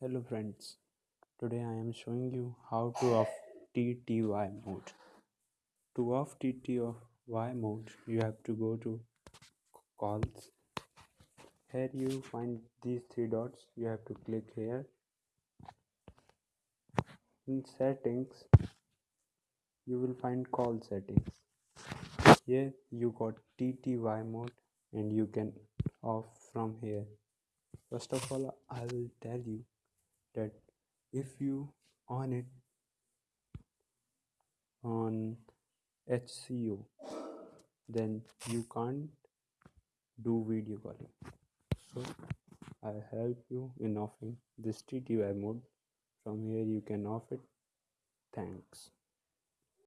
Hello friends, today I am showing you how to off TTY mode. To off TTY mode, you have to go to calls. Here you find these three dots, you have to click here. In settings, you will find call settings. Here you got TTY mode and you can off from here. First of all, I will tell you that if you on it on HCO then you can't do video calling. So I help you in offing this TTY mode. From here you can off it. Thanks